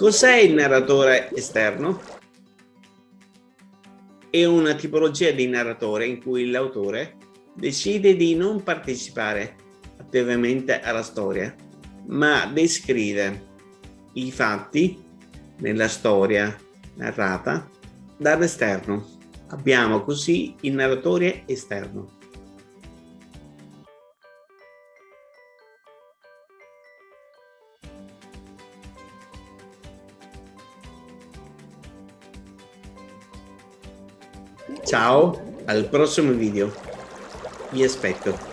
Cos'è il narratore esterno? È una tipologia di narratore in cui l'autore decide di non partecipare attivamente alla storia, ma descrive i fatti nella storia narrata dall'esterno. Abbiamo così il narratore esterno. Ciao, al prossimo video. Vi aspetto.